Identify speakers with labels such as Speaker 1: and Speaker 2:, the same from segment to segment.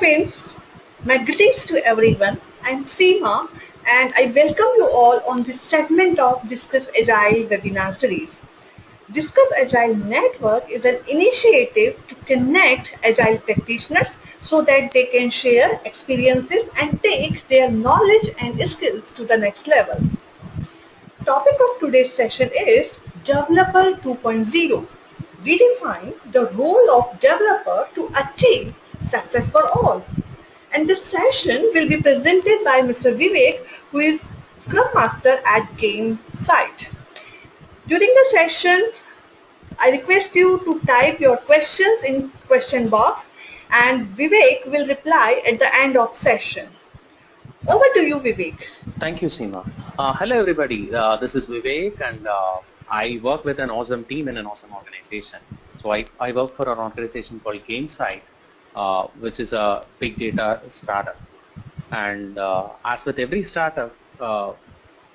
Speaker 1: friends, my greetings to everyone. I'm Seema and I welcome you all on this segment of Discuss Agile webinar series. Discuss Agile Network is an initiative to connect Agile practitioners so that they can share experiences and take their knowledge and skills to the next level. Topic of today's session is Developer 2.0 redefine the role of developer to achieve success for all. And this session will be presented by Mr. Vivek, who is Scrum Master at Gainsight. During the session, I request you to type your questions in question box and Vivek will reply at the end of session. Over to you, Vivek.
Speaker 2: Thank you, Seema. Uh, hello, everybody. Uh, this is Vivek, and uh, I work with an awesome team in an awesome organization. So I, I work for an organization called Gainsight, uh, which is a big data startup. And uh, as with every startup, uh,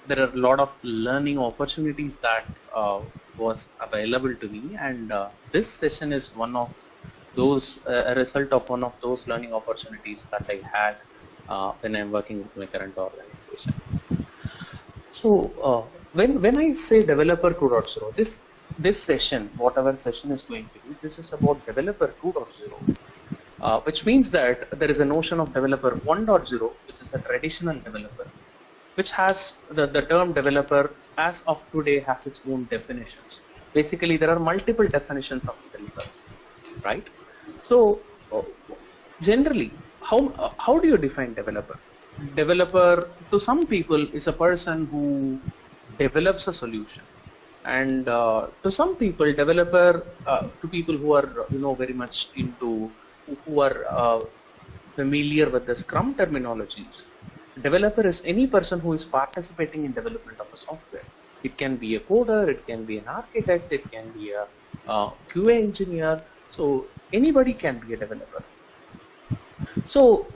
Speaker 2: there are a lot of learning opportunities that uh, was available to me. And uh, this session is one of those, uh, a result of one of those learning opportunities that I had when I'm working with my current organization. So when when I say developer 2.0, this this session, whatever session is going to be, this is about developer 2.0, uh, which means that there is a notion of developer 1.0, which is a traditional developer, which has the, the term developer as of today has its own definitions. Basically, there are multiple definitions of developer, right? So, uh, generally, how, uh, how do you define developer? Developer, to some people, is a person who develops a solution and uh, to some people developer uh, to people who are you know very much into who are uh, familiar with the scrum terminologies developer is any person who is participating in development of a software. It can be a coder it can be an architect it can be a qa engineer. So anybody can be a developer. So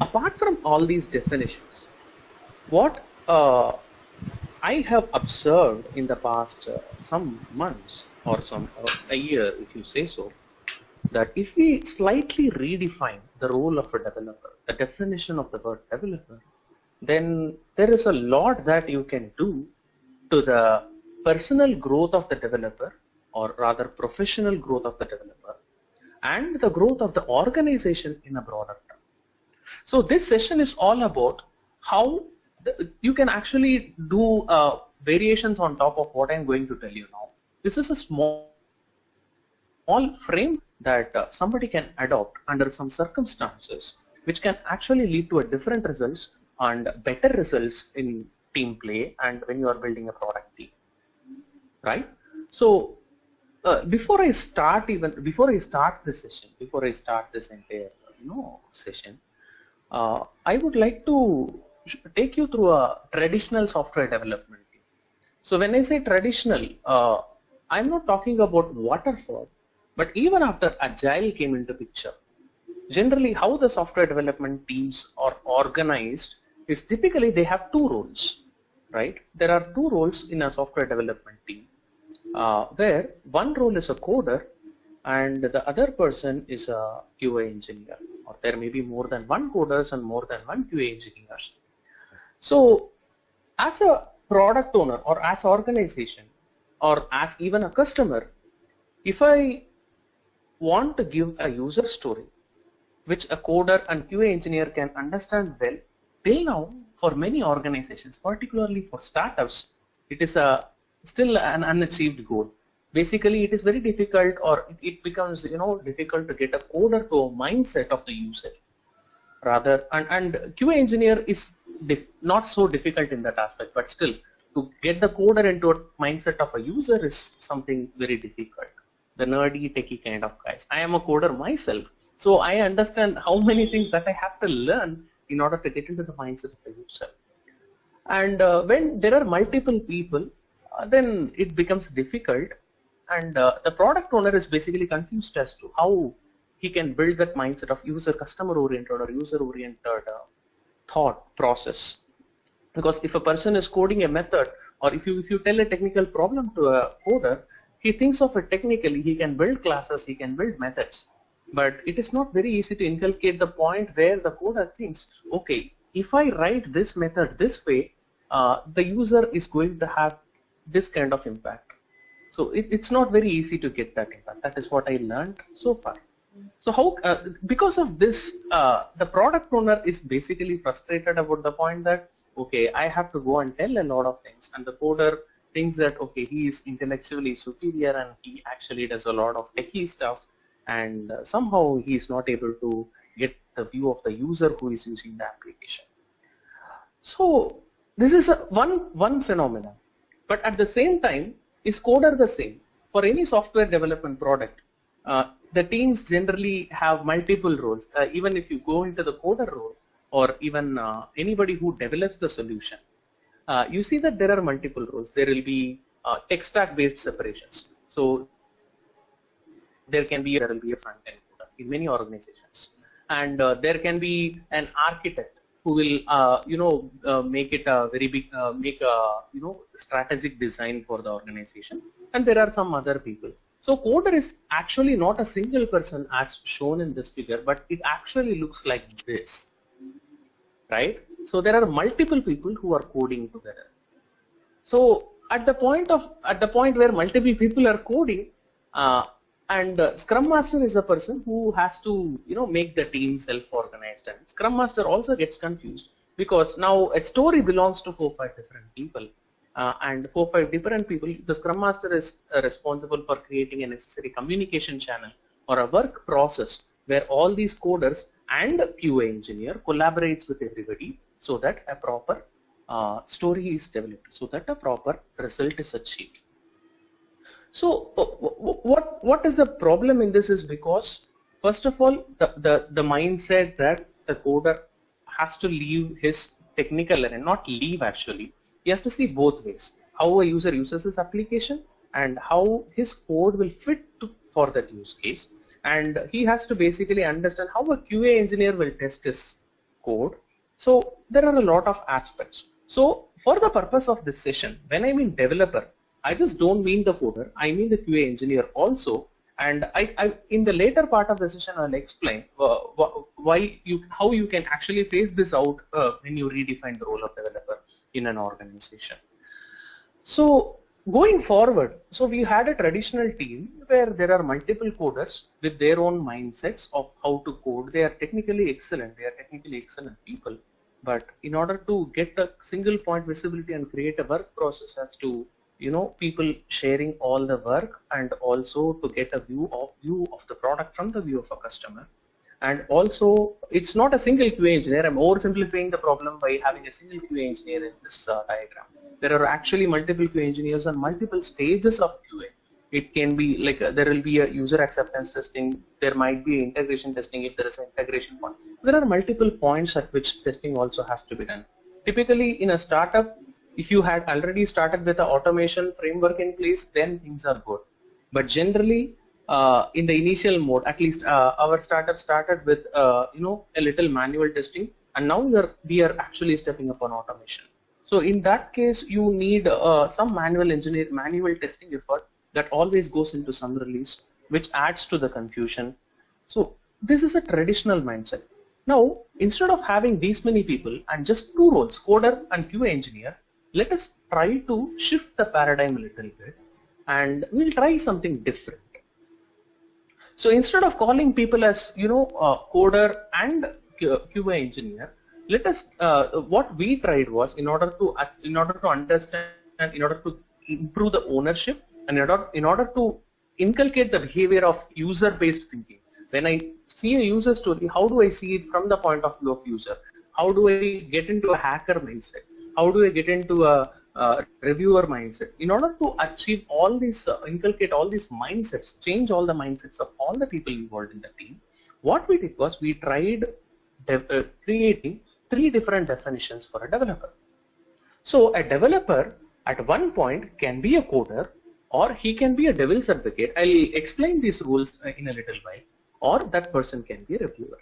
Speaker 2: apart from all these definitions what uh, I have observed in the past uh, some months or some uh, a year, if you say so, that if we slightly redefine the role of a developer, the definition of the word developer, then there is a lot that you can do to the personal growth of the developer or rather professional growth of the developer and the growth of the organization in a broader term. So this session is all about how you can actually do uh, variations on top of what I'm going to tell you now. This is a small, small frame that uh, somebody can adopt under some circumstances which can actually lead to a different results and better results in team play and when you are building a product team right so uh, before I start even before I start this session before I start this entire you know session uh, I would like to take you through a traditional software development. So when I say traditional, uh, I'm not talking about waterfall, but even after agile came into picture, generally how the software development teams are organized is typically they have two roles, right? There are two roles in a software development team, uh, where one role is a coder and the other person is a QA engineer, or there may be more than one coders and more than one QA engineers. So as a product owner or as organization or as even a customer, if I want to give a user story which a coder and QA engineer can understand well, till now for many organizations, particularly for startups, it is a still an unachieved goal. Basically, it is very difficult or it becomes you know difficult to get a coder to a mindset of the user rather and, and QA engineer is not so difficult in that aspect but still to get the coder into a mindset of a user is something very difficult the nerdy techie kind of guys. I am a coder myself so I understand how many things that I have to learn in order to get into the mindset of the user and uh, when there are multiple people uh, then it becomes difficult. And uh, the product owner is basically confused as to how he can build that mindset of user customer oriented or user oriented uh, thought process. Because if a person is coding a method or if you if you tell a technical problem to a coder he thinks of it technically he can build classes he can build methods but it is not very easy to inculcate the point where the coder thinks, okay, if I write this method this way, uh, the user is going to have this kind of impact. So it, it's not very easy to get that impact. That is what I learned so far. So how, uh, because of this, uh, the product owner is basically frustrated about the point that, okay, I have to go and tell a lot of things and the coder thinks that, okay, he is intellectually superior and he actually does a lot of techie stuff and uh, somehow he is not able to get the view of the user who is using the application. So this is a one, one phenomenon. But at the same time, is coder the same? For any software development product, uh, the teams generally have multiple roles. Uh, even if you go into the coder role or even uh, anybody who develops the solution, uh, you see that there are multiple roles. There will be uh, tech stack based separations. So there can be there will be a front end coder in many organizations, and uh, there can be an architect who will uh, you know uh, make it a very big make a you know strategic design for the organization. And there are some other people. So coder is actually not a single person as shown in this figure but it actually looks like this. Right so there are multiple people who are coding together. So at the point of at the point where multiple people are coding uh, and uh, scrum master is a person who has to you know make the team self-organized. And scrum master also gets confused because now a story belongs to four five different people. Uh, and four five different people the scrum master is uh, responsible for creating a necessary communication channel or a work process where all these coders and QA engineer collaborates with everybody so that a proper uh, story is developed so that a proper result is achieved so what what is the problem in this is because first of all the, the, the mindset that the coder has to leave his technical and not leave actually. He has to see both ways. How a user uses his application and how his code will fit to, for that use case. And he has to basically understand how a QA engineer will test his code. So there are a lot of aspects. So for the purpose of this session, when I mean developer, I just don't mean the coder, I mean the QA engineer also. And I, I in the later part of the session, I'll explain uh, why you, how you can actually phase this out uh, when you redefine the role of developer in an organization. So going forward, so we had a traditional team where there are multiple coders with their own mindsets of how to code. They are technically excellent. They are technically excellent people. But in order to get a single point visibility and create a work process as to you know people sharing all the work and also to get a view of view of the product from the view of a customer. And also it's not a single QA engineer. I'm oversimplifying the problem by having a single QA engineer in this uh, diagram. There are actually multiple QA engineers on multiple stages of QA it can be like uh, there will be a user acceptance testing there might be integration testing if there is an integration point there are multiple points at which testing also has to be done typically in a startup if you had already started with the automation framework in place, then things are good. But generally, uh, in the initial mode, at least uh, our startup started with uh, you know a little manual testing, and now we are we are actually stepping up on automation. So in that case, you need uh, some manual engineer manual testing effort that always goes into some release, which adds to the confusion. So this is a traditional mindset. Now, instead of having these many people and just two roles, coder and QA engineer, let us try to shift the paradigm a little bit and we'll try something different. So instead of calling people as you know uh, coder and QA engineer, let us uh, what we tried was in order to in order to understand in order to improve the ownership and in order, to inculcate the behavior of user-based thinking. When I see a user story, how do I see it from the point of view of user? How do I get into a hacker mindset? how do I get into a, a reviewer mindset? In order to achieve all these, uh, inculcate all these mindsets, change all the mindsets of all the people involved in the team, what we did was we tried uh, creating three different definitions for a developer. So a developer at one point can be a coder or he can be a devil's advocate. I'll explain these rules uh, in a little while or that person can be a reviewer.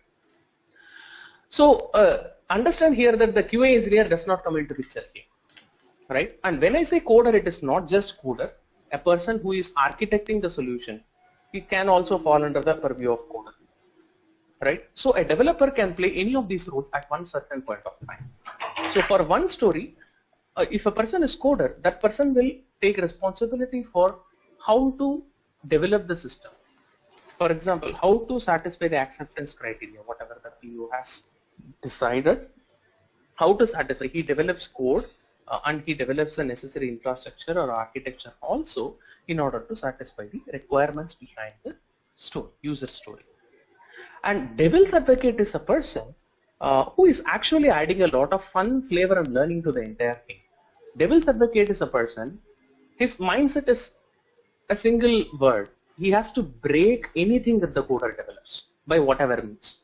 Speaker 2: So uh, understand here that the QA engineer does not come into picture here, right? And when I say coder, it is not just coder. A person who is architecting the solution, he can also fall under the purview of coder. right? So a developer can play any of these roles at one certain point of time. So for one story, uh, if a person is coder, that person will take responsibility for how to develop the system. For example, how to satisfy the acceptance criteria, whatever the PO has decided, how to satisfy. He develops code uh, and he develops the necessary infrastructure or architecture also in order to satisfy the requirements behind the story, user story. And devil's advocate is a person uh, who is actually adding a lot of fun, flavor and learning to the entire thing. Devil's advocate is a person, his mindset is a single word. He has to break anything that the coder develops by whatever means.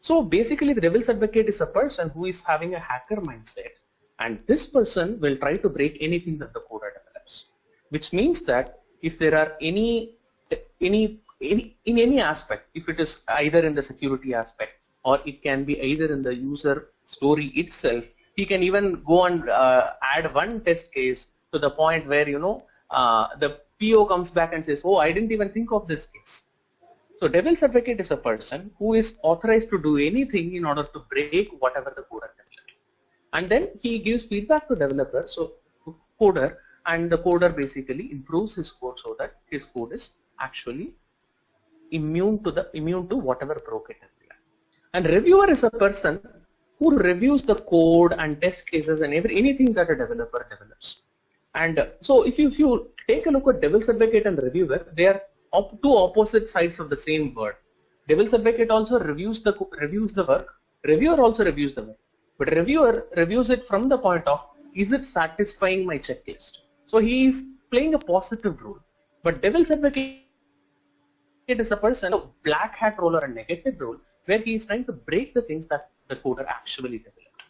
Speaker 2: So basically the devil's advocate is a person who is having a hacker mindset and this person will try to break anything that the coder develops. Which means that if there are any any any in any aspect, if it is either in the security aspect or it can be either in the user story itself, he can even go and uh, add one test case to the point where you know uh, the PO comes back and says, oh, I didn't even think of this case. So devil's advocate is a person who is authorized to do anything in order to break whatever the coder developed. And then he gives feedback to developer, so coder, and the coder basically improves his code so that his code is actually immune to the immune to whatever broke it. And reviewer is a person who reviews the code and test cases and every anything that a developer develops. And uh, so if you, if you take a look at devil's advocate and reviewer, they are op two opposite sides of the same word. Devil's advocate also reviews the reviews the work. Reviewer also reviews the work. But reviewer reviews it from the point of is it satisfying my checklist? So he is playing a positive role. But devil's advocate is a person, a black hat role or a negative role, where he is trying to break the things that the coder actually developed,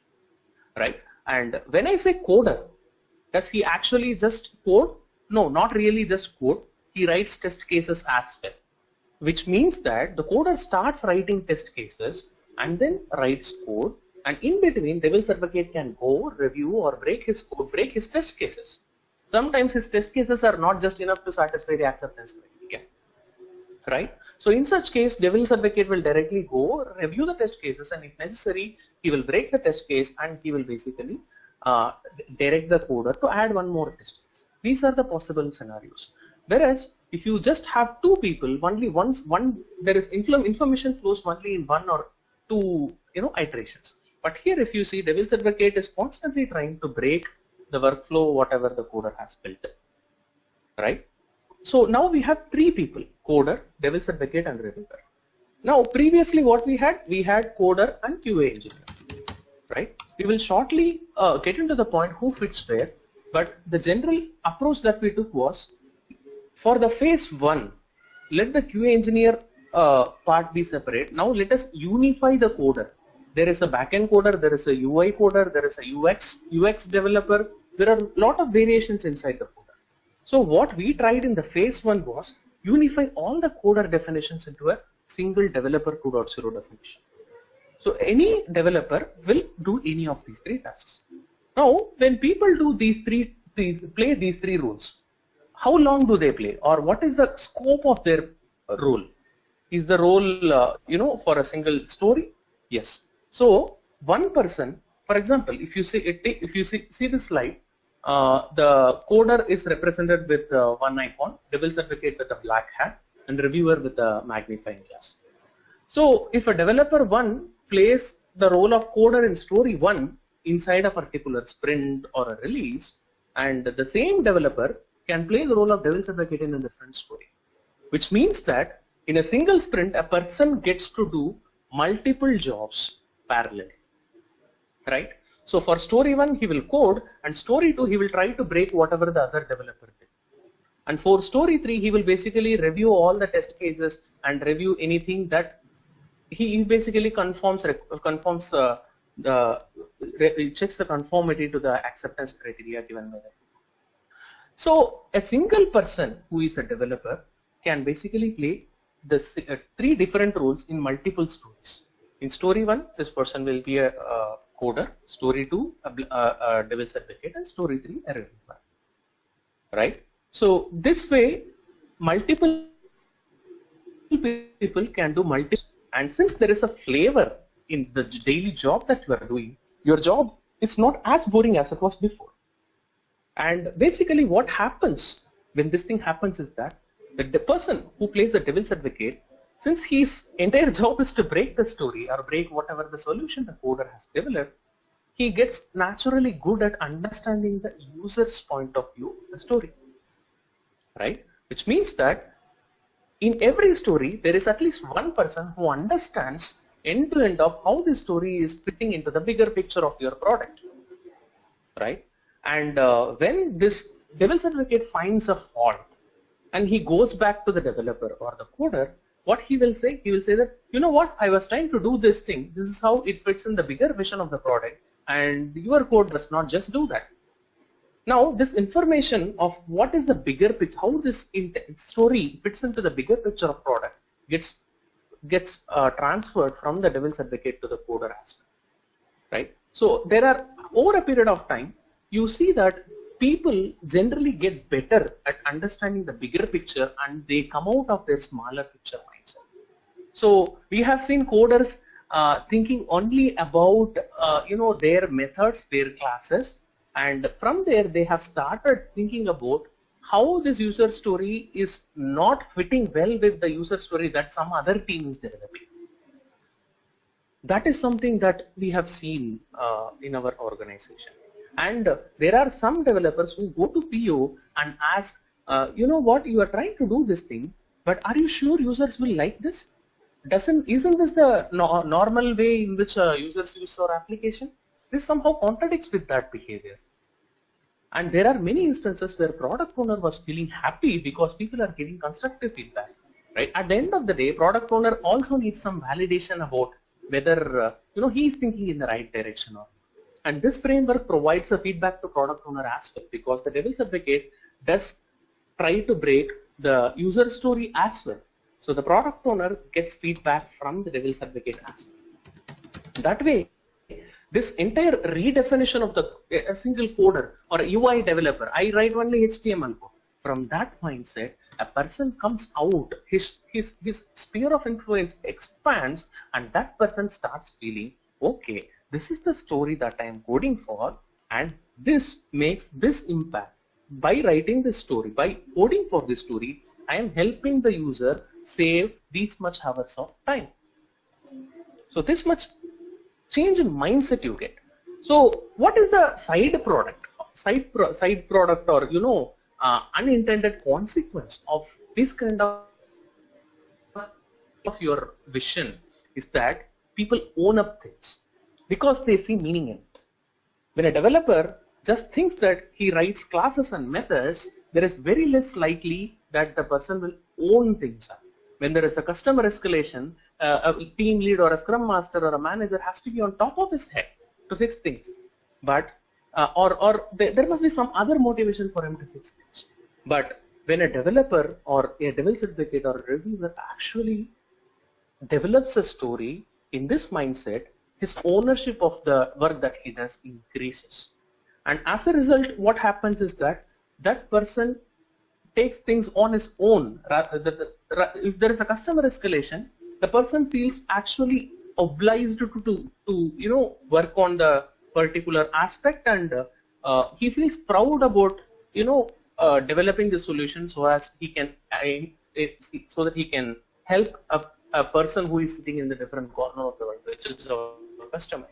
Speaker 2: right? And when I say coder, does he actually just code? No, not really just code. He writes test cases as well, which means that the coder starts writing test cases and then writes code and in between devil's advocate can go review or break his code, break his test cases. Sometimes his test cases are not just enough to satisfy the acceptance criteria, right? So in such case, devil's advocate will directly go review the test cases and if necessary, he will break the test case and he will basically uh, direct the coder to add one more test. These are the possible scenarios. Whereas if you just have two people, only once one there is information flows only in one or two you know iterations. But here if you see devil's advocate is constantly trying to break the workflow whatever the coder has built. Right? So now we have three people, coder, devil's advocate and reviewer. Now previously what we had, we had coder and QA engineer, right? We will shortly uh, get into the point who fits where, but the general approach that we took was for the phase one, let the QA engineer uh, part be separate. Now let us unify the coder. There is a backend coder, there is a UI coder, there is a UX, UX developer. There are a lot of variations inside the code. So what we tried in the phase one was unify all the coder definitions into a single developer 2.0 definition. So any developer will do any of these three tasks. Now, when people do these three, these, play these three roles, how long do they play or what is the scope of their role? Is the role, uh, you know, for a single story? Yes. So one person, for example, if you see, it, if you see, see this slide, uh, the coder is represented with uh, one icon, devil's advocate with a black hat, and reviewer with a magnifying glass. So if a developer 1 place the role of coder in story one inside a particular sprint or a release and the same developer can play the role of devil's advocate in a different story. Which means that in a single sprint a person gets to do multiple jobs parallel. right? So for story 1 he will code and story 2 he will try to break whatever the other developer did. And for story 3 he will basically review all the test cases and review anything that he basically conforms conforms uh, the checks the conformity to the acceptance criteria given by the so a single person who is a developer can basically play the uh, three different roles in multiple stories. In story one, this person will be a coder, story 2 a, a, a devil's advocate and story 3 a reviewer. Right? So this way multiple people can do multi And since there is a flavor in the daily job that you are doing, your job is not as boring as it was before. And basically what happens when this thing happens is that the person who plays the devil's advocate, since his entire job is to break the story or break whatever the solution the coder has developed, he gets naturally good at understanding the user's point of view of the story. Right? Which means that in every story, there is at least one person who understands end to end of how the story is fitting into the bigger picture of your product. Right? And uh, when this devil's advocate finds a fault and he goes back to the developer or the coder, what he will say, he will say that, you know what, I was trying to do this thing. This is how it fits in the bigger vision of the product and your code does not just do that. Now, this information of what is the bigger picture, how this story fits into the bigger picture of product gets gets uh, transferred from the devil's advocate to the coder as well, right? So there are over a period of time, you see that people generally get better at understanding the bigger picture and they come out of their smaller picture mindset. So we have seen coders uh, thinking only about uh, you know their methods, their classes, and from there they have started thinking about how this user story is not fitting well with the user story that some other team is developing. That is something that we have seen uh, in our organization. And uh, there are some developers who go to PO and ask, uh, you know what, you are trying to do this thing, but are you sure users will like this? Doesn't isn't this the no, normal way in which uh, users use our application? This somehow contradicts with that behavior. And there are many instances where product owner was feeling happy because people are giving constructive feedback. Right? At the end of the day, product owner also needs some validation about whether uh, you know he is thinking in the right direction or not. and this framework provides a feedback to product owner as well because the devil's advocate does try to break the user story as well. So the product owner gets feedback from the devil's advocate as well. That way, this entire redefinition of the a single coder or UI developer, I write only HTML code. From that mindset, a person comes out, his, his, his sphere of influence expands and that person starts feeling, okay, this is the story that I am coding for and this makes this impact. By writing this story, by coding for this story, I am helping the user save these much hours of time. So this much change in mindset you get. So what is the side product, side pro side product or you know uh, unintended consequence of this kind of of your vision is that people own up things because they see meaning in it. When a developer just thinks that he writes classes and methods, there is very less likely that the person will own things up. When there is a customer escalation, a team lead or a scrum master or a manager has to be on top of his head to fix things. But uh, or or there, there must be some other motivation for him to fix things. But when a developer or a devil's advocate or a reviewer actually develops a story in this mindset, his ownership of the work that he does increases. And as a result, what happens is that that person takes things on his own. Rather, if there is a customer escalation, the person feels actually obliged to, to, to you know, work on the particular aspect and uh, he feels proud about, you know, uh, developing the solution so as he can, uh, so that he can help a, a person who is sitting in the different corner of the world, which is our customer.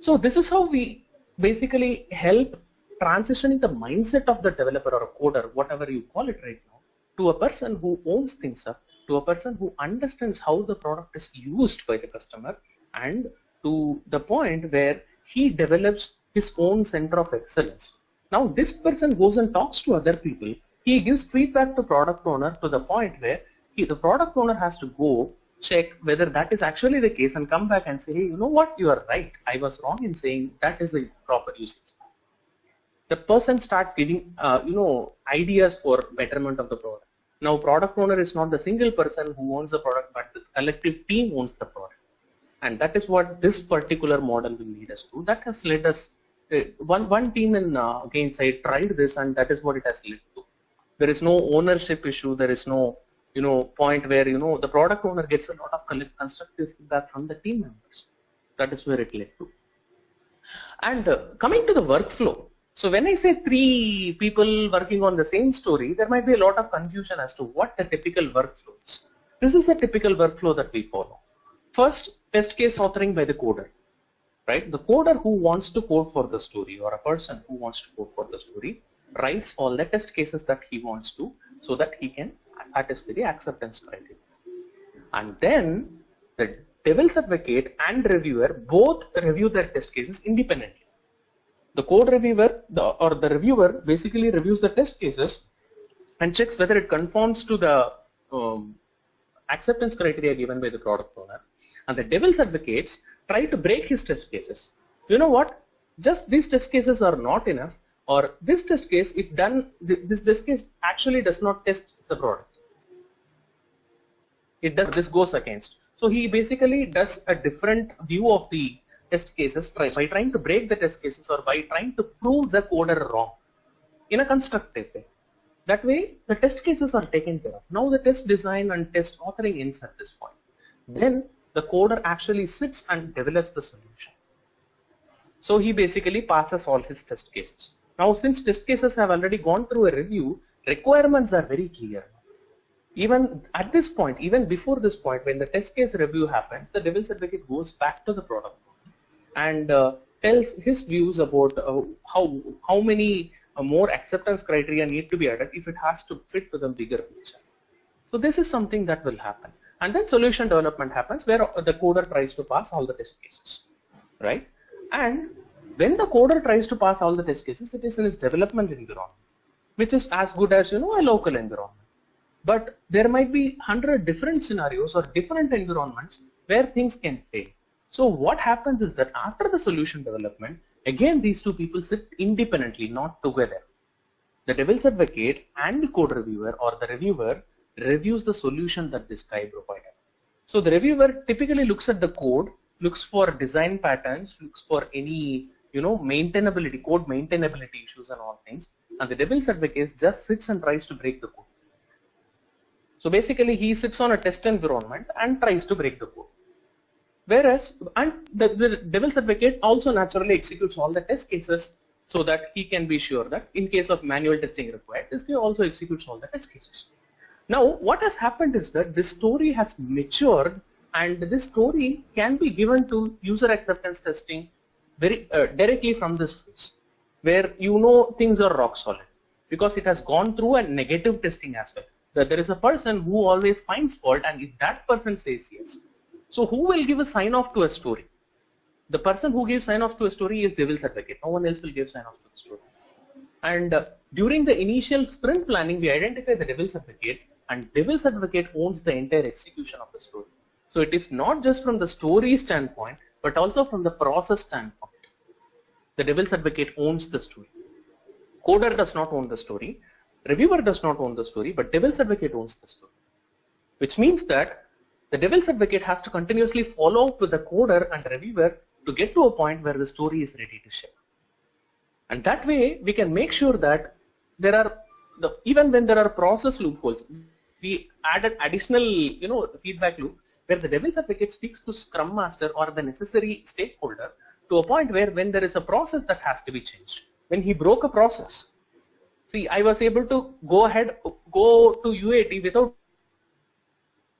Speaker 2: So this is how we basically help transitioning the mindset of the developer or coder, whatever you call it right now, to a person who owns things up, to a person who understands how the product is used by the customer, and to the point where he develops his own center of excellence. Now this person goes and talks to other people. He gives feedback to product owner to the point where he, the product owner has to go check whether that is actually the case and come back and say, hey, you know what, you are right. I was wrong in saying that is the proper usage. The person starts giving, uh, you know, ideas for betterment of the product. Now, product owner is not the single person who owns the product, but the collective team owns the product. And that is what this particular model will lead us to. That has led us, uh, one, one team in uh, Gainsight tried this and that is what it has led to. There is no ownership issue. There is no you know point where you know the product owner gets a lot of constructive feedback from the team members that is where it led to and uh, coming to the workflow so when i say three people working on the same story there might be a lot of confusion as to what the typical workflow is this is the typical workflow that we follow first test case authoring by the coder right the coder who wants to code for the story or a person who wants to code for the story writes all the test cases that he wants to so that he can satisfy the acceptance criteria. And then the devil's advocate and reviewer both review their test cases independently. The code reviewer the, or the reviewer basically reviews the test cases and checks whether it conforms to the um, acceptance criteria given by the product owner. And the devil's advocates try to break his test cases. You know what? Just these test cases are not enough or this test case if done this test case actually does not test the product it does this goes against so he basically does a different view of the test cases by, trying to break the test cases or by trying to prove the coder wrong in a constructive way. That way the test cases are taken care of. Now the test design and test authoring ends at this point. Then the coder actually sits and develops the solution. So he basically passes all his test cases. Now since test cases have already gone through a review requirements are very clear. Even at this point, even before this point, when the test case review happens, the devil's advocate goes back to the product and uh, tells his views about uh, how how many uh, more acceptance criteria need to be added if it has to fit to the bigger picture. So this is something that will happen. And then solution development happens where the coder tries to pass all the test cases, right? And when the coder tries to pass all the test cases, it is in its development environment, which is as good as you know a local environment. But there might be 100 different scenarios or different environments where things can fail. So what happens is that after the solution development, again these two people sit independently, not together. The devil's advocate and the code reviewer or the reviewer reviews the solution that this guy provided. So the reviewer typically looks at the code, looks for design patterns, looks for any you know maintainability, code maintainability issues and all things. And the devil's advocate just sits and tries to break the code. So basically he sits on a test environment and tries to break the code. Whereas, and the, the devil's advocate also naturally executes all the test cases so that he can be sure that in case of manual testing required, this guy also executes all the test cases. Now, what has happened is that this story has matured and this story can be given to user acceptance testing very uh, directly from this phase where you know things are rock solid because it has gone through a negative testing as well that there is a person who always finds fault and if that person says yes, so who will give a sign off to a story? The person who gives sign off to a story is devil's advocate. No one else will give sign off to the story. And uh, during the initial sprint planning, we identify the devil's advocate and devil's advocate owns the entire execution of the story. So it is not just from the story standpoint, but also from the process standpoint. The devil's advocate owns the story. Coder does not own the story. Reviewer does not own the story, but devil's advocate owns the story. Which means that the devil's advocate has to continuously follow up with the coder and reviewer to get to a point where the story is ready to ship. And that way we can make sure that there are the even when there are process loopholes, we add an additional you know feedback loop where the devil's advocate speaks to Scrum Master or the necessary stakeholder to a point where when there is a process that has to be changed, when he broke a process, See, I was able to go ahead, go to UAT without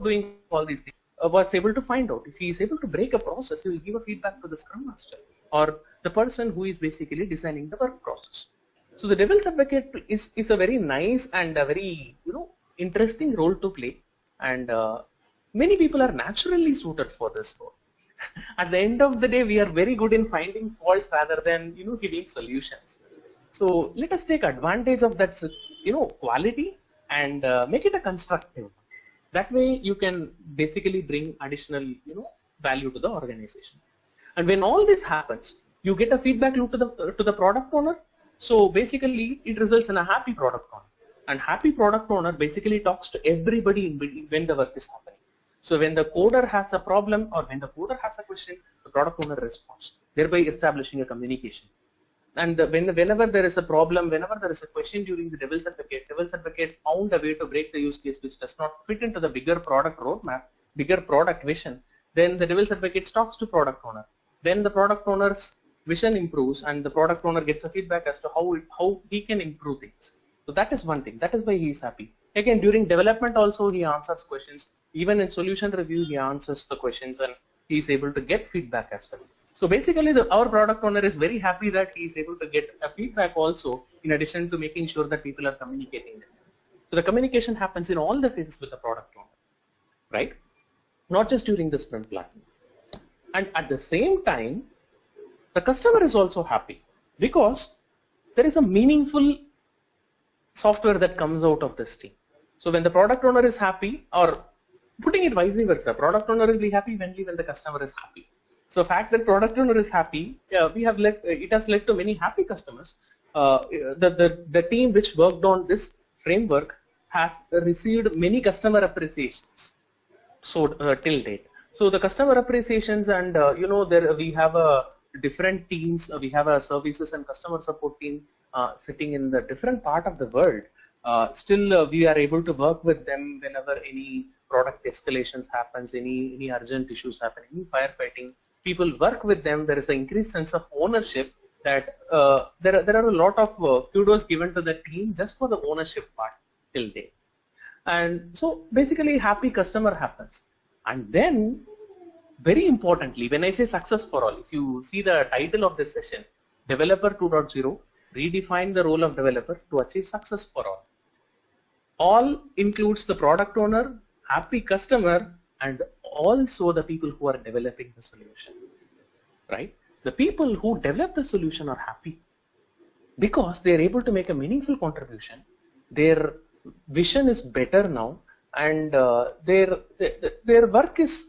Speaker 2: doing all these things. I was able to find out if he is able to break a process, he will give a feedback to the Scrum Master or the person who is basically designing the work process. So the devil's advocate is, is a very nice and a very you know interesting role to play, and uh, many people are naturally suited for this role. At the end of the day, we are very good in finding faults rather than you know giving solutions. So let us take advantage of that, you know, quality and uh, make it a constructive. That way you can basically bring additional, you know, value to the organization. And when all this happens, you get a feedback loop to the uh, to the product owner. So basically, it results in a happy product owner. And happy product owner basically talks to everybody when the work is happening. So when the coder has a problem or when the coder has a question, the product owner responds, thereby establishing a communication. And the, when, whenever there is a problem, whenever there is a question during the devil's advocate, devil's advocate found a way to break the use case which does not fit into the bigger product roadmap, bigger product vision, then the devil's advocate talks to product owner. Then the product owner's vision improves and the product owner gets a feedback as to how, it, how he can improve things. So that is one thing. That is why he is happy. Again, during development also he answers questions. Even in solution review, he answers the questions and he is able to get feedback as well. So basically, the, our product owner is very happy that he is able to get a feedback also in addition to making sure that people are communicating So the communication happens in all the phases with the product owner, right? Not just during the sprint planning. And at the same time, the customer is also happy because there is a meaningful software that comes out of this team. So when the product owner is happy or putting it vice versa, product owner will be happy only when the customer is happy. So fact that product owner is happy, yeah, we have led, it has led to many happy customers. Uh, the, the, the team which worked on this framework has received many customer appreciations so uh, till date. So the customer appreciations and uh, you know there we have a different teams, uh, we have a services and customer support team uh, sitting in the different part of the world. Uh, still we are able to work with them whenever any product escalations happens, any any urgent issues happen, any firefighting people work with them, there is an increased sense of ownership that uh, there, are, there are a lot of uh, kudos given to the team just for the ownership part till date. And so basically happy customer happens. And then very importantly, when I say success for all, if you see the title of this session, Developer 2.0, redefine the role of developer to achieve success for all. All includes the product owner, happy customer, and also the people who are developing the solution, right? The people who develop the solution are happy because they are able to make a meaningful contribution. Their vision is better now, and uh, their, their work is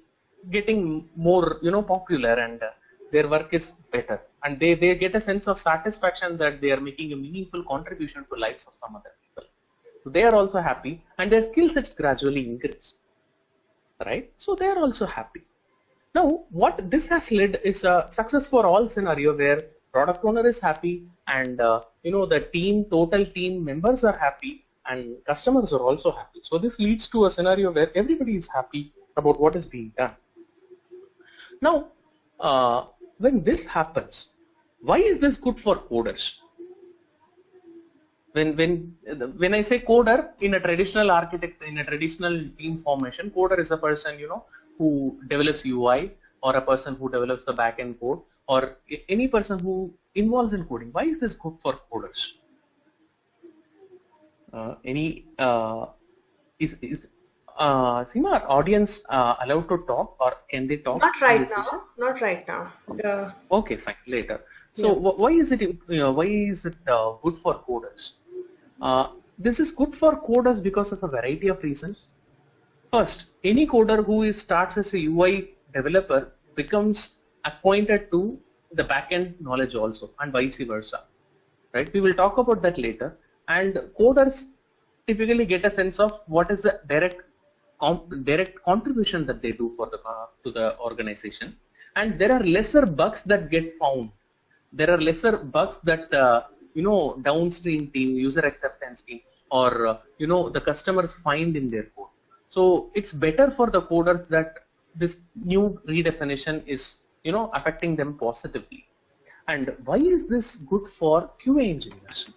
Speaker 2: getting more you know popular and uh, their work is better and they, they get a sense of satisfaction that they are making a meaningful contribution to lives of some other people. So they are also happy and their skill sets gradually increase right? So they are also happy. Now, what this has led is a success for all scenario where product owner is happy and uh, you know the team, total team members are happy and customers are also happy. So this leads to a scenario where everybody is happy about what is being done. Now, uh, when this happens, why is this good for coders? When when when I say coder in a traditional architect in a traditional team formation, coder is a person you know who develops UI or a person who develops the backend code or any person who involves in coding. Why is this good for coders? Uh, any uh, is is uh, Seema, audience uh, allowed to talk or can they talk?
Speaker 1: Not right now. Not right now.
Speaker 2: Okay, fine. Later. So yeah. why is it? You know, why is it uh, good for coders? Uh, this is good for coders because of a variety of reasons. First, any coder who is, starts as a UI developer becomes acquainted to the backend knowledge also and vice versa. Right? We will talk about that later. And coders typically get a sense of what is the direct direct contribution that they do for the uh, to the organization. And there are lesser bugs that get found. There are lesser bugs that uh, you know downstream team user acceptance team or uh, you know the customers find in their code so it's better for the coders that this new redefinition is you know affecting them positively and why is this good for QA engineers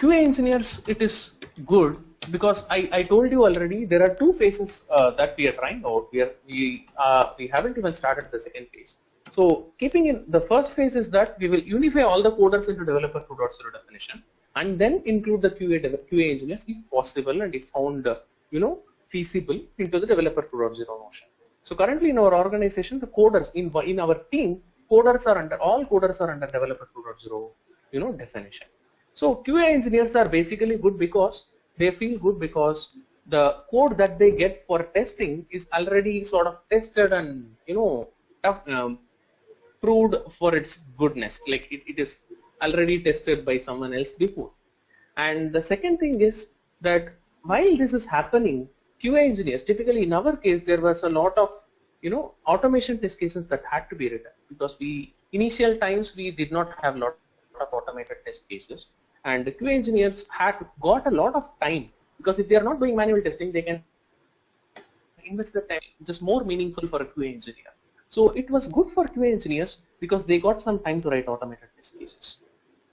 Speaker 2: QA engineers it is good because I, I told you already there are two phases uh, that we are trying out we are we uh, we haven't even started the second phase so keeping in the first phase is that we will unify all the coders into developer 2.0 definition and then include the QA, QA engineers if possible and if found uh, you know feasible into the developer 2.0 notion. So currently in our organization the coders in, in our team coders are under all coders are under developer 2.0 you know definition. So QA engineers are basically good because they feel good because the code that they get for testing is already sort of tested and you know tough, um, proved for its goodness. Like it, it is already tested by someone else before. And the second thing is that while this is happening QA engineers typically in our case there was a lot of you know automation test cases that had to be written because we initial times we did not have lot of automated test cases and the QA engineers had got a lot of time because if they are not doing manual testing, they can invest the time just more meaningful for a QA engineer. So it was good for QA engineers because they got some time to write automated test cases.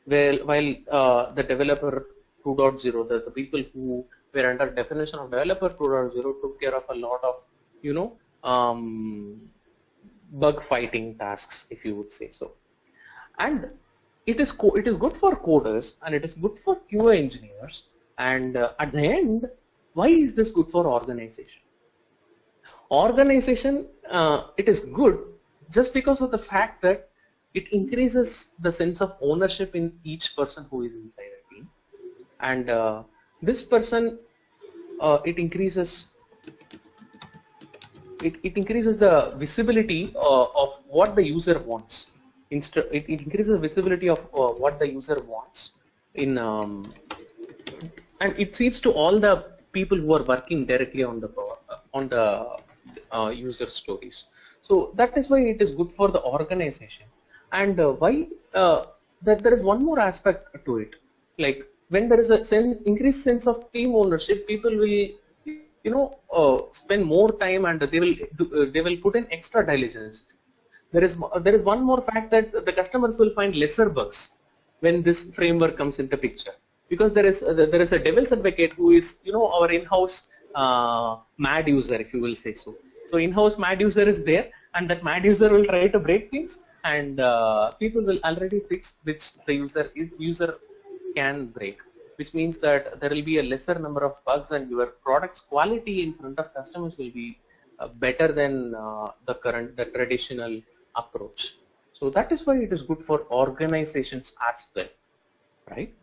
Speaker 2: Well, while uh, the developer 2.0, the, the people who were under definition of developer 2.0 took care of a lot of, you know, um, bug fighting tasks, if you would say so. And it is it is good for coders and it is good for QA engineers. And uh, at the end, why is this good for organization? Organization, uh, it is good just because of the fact that it increases the sense of ownership in each person who is inside a team. And uh, this person, uh, it increases it, it increases the visibility uh, of what the user wants. It, increases visibility of uh, what the user wants in um, and it seems to all the people who are working directly on the uh, on the uh, user stories. So that is why it is good for the organization. And uh, why uh, that there is one more aspect to it. Like when there is a sen increased sense of team ownership, people will you know uh, spend more time and they will do, they will put in extra diligence there is there is one more fact that the customers will find lesser bugs when this framework comes into picture. Because there is there is a devil's advocate who is you know our in-house uh, mad user if you will say so. So in-house mad user is there and that mad user will try to break things and uh, people will already fix which the user is user can break. Which means that there will be a lesser number of bugs and your product's quality in front of customers will be uh, better than uh, the current, the traditional approach. So that is why it is good for organizations as well, right?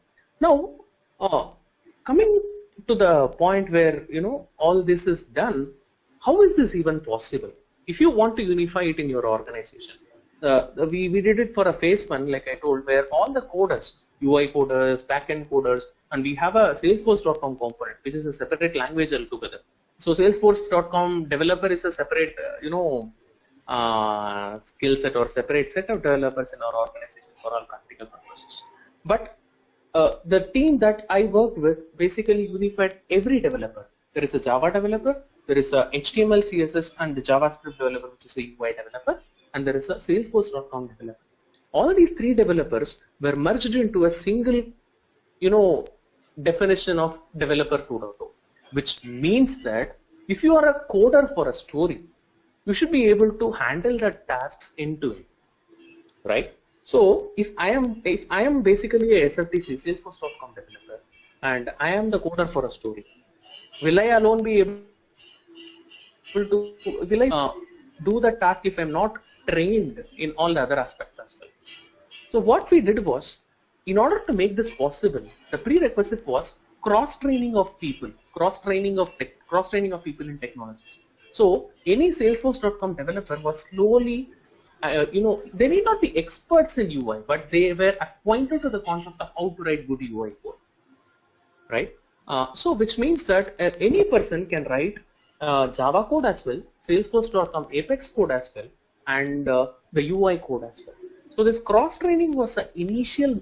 Speaker 2: Now, uh, coming to the point where, you know, all this is done, how is this even possible? If you want to unify it in your organization, uh, we, we did it for a phase one, like I told, where all the coders, UI coders, backend coders, and we have a Salesforce.com component, which is a separate language altogether. So Salesforce.com developer is a separate, uh, you know, uh, skill set or separate set of developers in our organization for all practical purposes. But uh, the team that I worked with basically unified every developer. There is a Java developer, there is a HTML, CSS, and the JavaScript developer, which is a UI developer, and there is a Salesforce.com developer. All these three developers were merged into a single, you know, definition of developer 2.0 which means that if you are a coder for a story you should be able to handle the tasks into it right so if I am if I am basically a SFDC Salesforce.com developer and I am the coder for a story will I alone be able to will I uh, do the task if I'm not trained in all the other aspects as well so what we did was in order to make this possible, the prerequisite was cross-training of people, cross-training of tech, cross-training of people in technologies. So any Salesforce.com developer was slowly, uh, you know, they need not be experts in UI, but they were acquainted to the concept of how to write good UI code, right? Uh, so which means that uh, any person can write uh, Java code as well, Salesforce.com Apex code as well, and uh, the UI code as well. So this cross training was an initial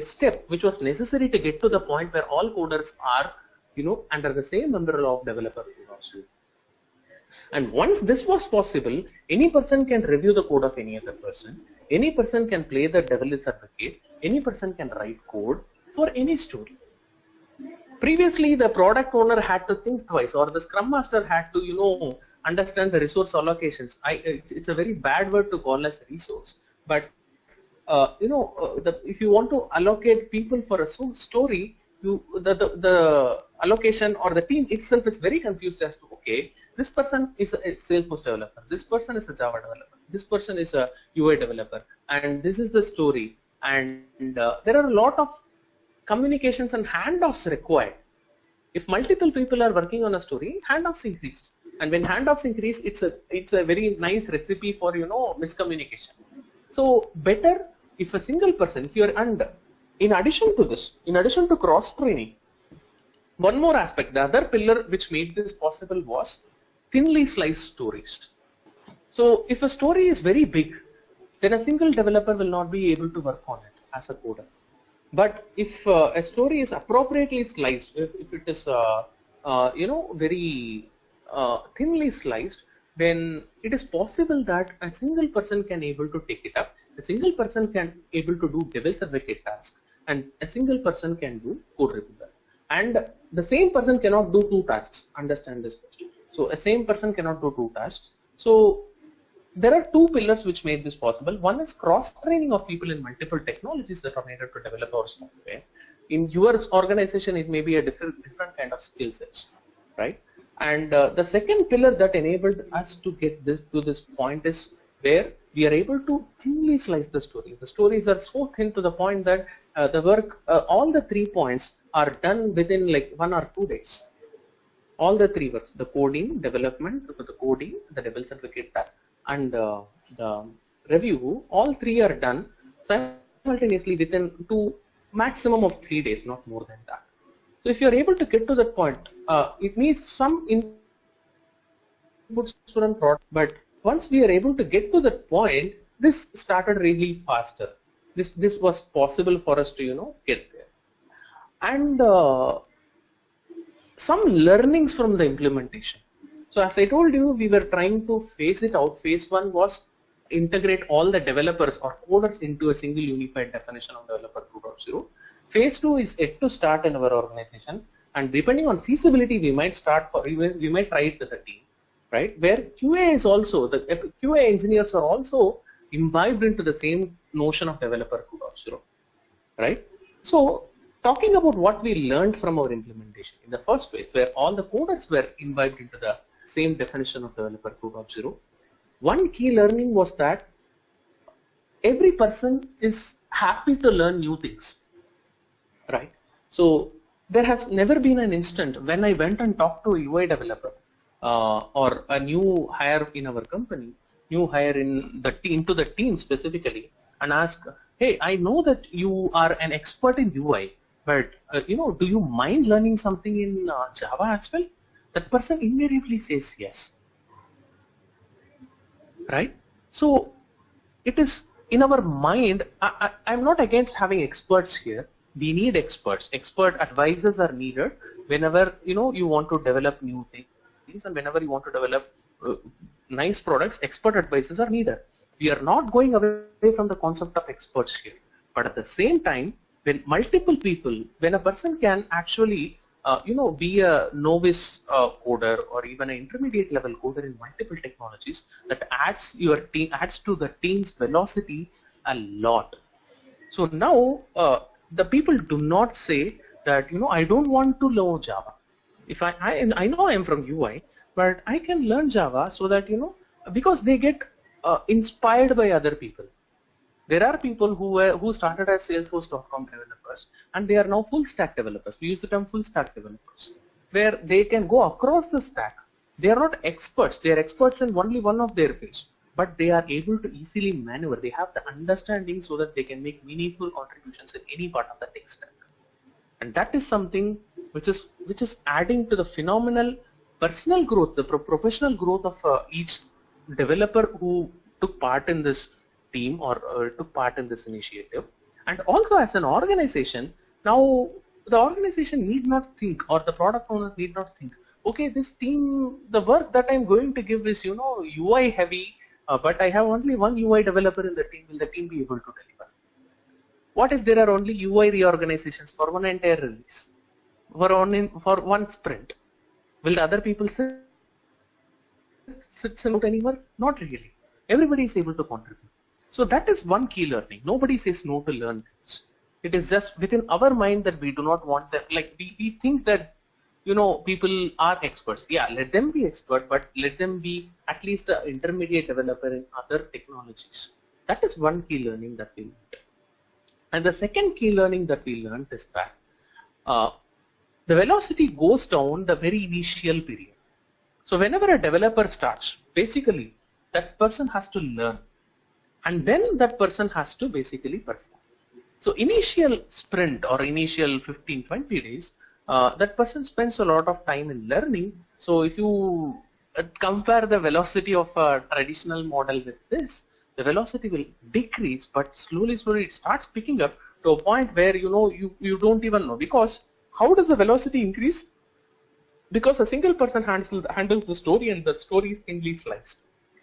Speaker 2: step which was necessary to get to the point where all coders are you know under the same umbrella of developer also. And once this was possible, any person can review the code of any other person. Any person can play the devil's advocate. Any person can write code for any story. Previously, the product owner had to think twice, or the scrum master had to, you know, understand the resource allocations. I, it's a very bad word to call as resource, but uh, you know, uh, the, if you want to allocate people for a story, you the, the, the allocation or the team itself is very confused as to okay, this person is a, Salesforce developer, this person is a Java developer, this person is a UI developer, and this is the story. And uh, there are a lot of communications and handoffs required. If multiple people are working on a story, handoffs increase. And when handoffs increase, it's a it's a very nice recipe for you know miscommunication. So better if a single person, if you're under, in addition to this, in addition to cross training, one more aspect, the other pillar which made this possible was thinly sliced stories. So if a story is very big, then a single developer will not be able to work on it. as a coder. But if uh, a story is appropriately sliced, if, if it is uh, uh, you know very uh, thinly sliced, then it is possible that a single person can able to take it up. A single person can able to do devil's advocate task, and a single person can do code reviewer. And the same person cannot do two tasks. Understand this question. So a same person cannot do two tasks. So there are two pillars which made this possible. One is cross-training of people in multiple technologies that are needed to develop our software. In your organization, it may be a different different kind of skill sets, right? And uh, the second pillar that enabled us to get this to this point is where we are able to thinly slice the story. The stories are so thin to the point that uh, the work, uh, all the three points are done within like one or two days. All the three works, the coding, development, the coding, the devil's advocate and uh, the review, all three are done simultaneously within two maximum of three days, not more than that. So if you are able to get to that point, uh, it needs some inputs from product, but once we are able to get to that point, this started really faster. This this was possible for us to you know get there, and uh, some learnings from the implementation. So as I told you, we were trying to phase it out. Phase one was integrate all the developers or coders into a single unified definition of developer 2.0. Phase two is yet to start in our organization, and depending on feasibility, we might start for we might try it with the team, right? Where QA is also the uh, QA engineers are also imbibed into the same notion of developer 2.0, right? So talking about what we learned from our implementation in the first place, where all the coders were imbibed into the same definition of developer 2.0. One key learning was that every person is happy to learn new things, right? So there has never been an instant when I went and talked to a UI developer uh, or a new hire in our company, new hire in the team, to the team specifically, and ask, hey, I know that you are an expert in UI, but uh, you know, do you mind learning something in uh, Java as well? that person invariably says yes. Right? So it is in our mind, I, am not against having experts here. We need experts. Expert advisors are needed whenever you know you want to develop new things and whenever you want to develop uh, nice products, expert advices are needed. We are not going away from the concept of experts here. But at the same time, when multiple people, when a person can actually uh, you know, be a novice uh, coder or even an intermediate level coder in multiple technologies that adds your team adds to the team's velocity a lot. So now uh, the people do not say that you know I don't want to learn Java. If I, I I know I am from UI, but I can learn Java so that you know because they get uh, inspired by other people. There are people who were, who started as Salesforce.com developers and they are now full stack developers. We use the term full stack developers, where they can go across the stack. They are not experts. They are experts in only one of their fields, but they are able to easily maneuver. They have the understanding so that they can make meaningful contributions in any part of the tech stack. And that is something which is which is adding to the phenomenal personal growth, the pro professional growth of uh, each developer who took part in this team or uh, took part in this initiative. And also as an organization, now the organization need not think or the product owner need not think, okay, this team, the work that I'm going to give is, you know, UI heavy, uh, but I have only one UI developer in the team, will the team be able to deliver? What if there are only UI reorganizations for one entire release, for one, for one sprint? Will the other people sit, sit out anywhere? Not really. Everybody is able to contribute. So that is one key learning. Nobody says no to learn things. It is just within our mind that we do not want that. Like we, we think that, you know, people are experts. Yeah, let them be expert, but let them be at least an intermediate developer in other technologies. That is one key learning that we learned. And the second key learning that we learned is that uh, the velocity goes down the very initial period. So whenever a developer starts, basically that person has to learn and then that person has to basically perform. So initial sprint or initial 15-20 days, uh, that person spends a lot of time in learning. So if you uh, compare the velocity of a traditional model with this, the velocity will decrease, but slowly, slowly it starts picking up to a point where you know you, you don't even know because how does the velocity increase? Because a single person handles, handles the story and the story is thinly sliced,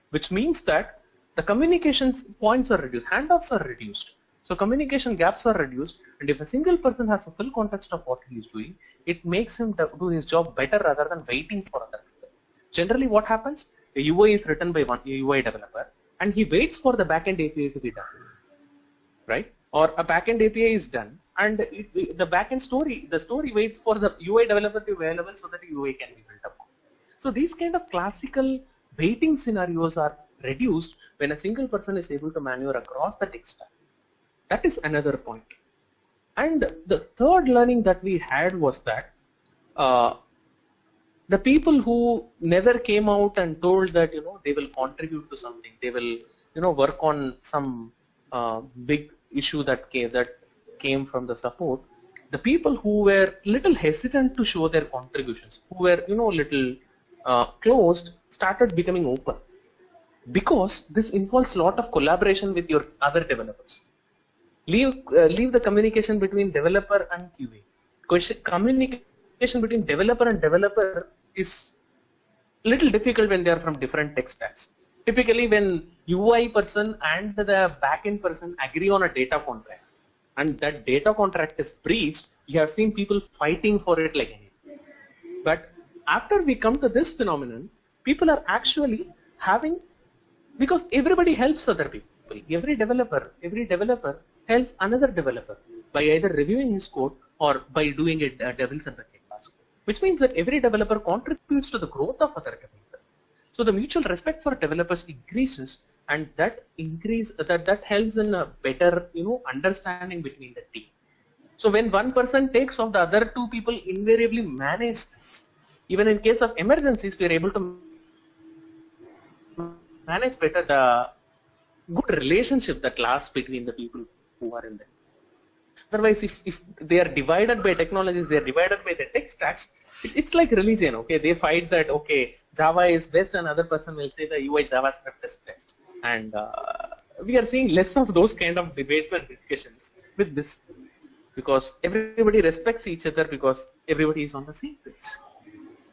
Speaker 2: which means that the communications points are reduced, handoffs are reduced. So communication gaps are reduced and if a single person has a full context of what he is doing, it makes him do his job better rather than waiting for other people. Generally what happens? A UI is written by one UI developer and he waits for the backend API to be done, right? Or a backend API is done and it, the backend story, the story waits for the UI developer to be available so that the UI can be built up. So these kind of classical waiting scenarios are reduced when a single person is able to maneuver across the tech stack. That is another point. And the third learning that we had was that uh, the people who never came out and told that you know they will contribute to something, they will you know work on some uh, big issue that came that came from the support. The people who were little hesitant to show their contributions, who were you know little uh, closed, started becoming open because this involves a lot of collaboration with your other developers. Leave, uh, leave the communication between developer and QA. Communication between developer and developer is little difficult when they are from different tech stacks. Typically when UI person and the backend person agree on a data contract and that data contract is breached, you have seen people fighting for it like anything. But after we come to this phenomenon, people are actually having because everybody helps other people. Every developer, every developer helps another developer by either reviewing his code or by doing it uh, devil's advocate task, which means that every developer contributes to the growth of other developers. So the mutual respect for developers increases, and that increase that that helps in a better you know understanding between the team. So when one person takes off, the other two people invariably manage things. Even in case of emergencies, we are able to manage better the good relationship that lasts between the people who are in there. Otherwise, if, if they are divided by technologies, they are divided by the tech stacks, it, it's like religion, okay? They fight that, okay, Java is best, and another person will say the UI JavaScript is best. And uh, we are seeing less of those kind of debates and discussions with this because everybody respects each other because everybody is on the same page.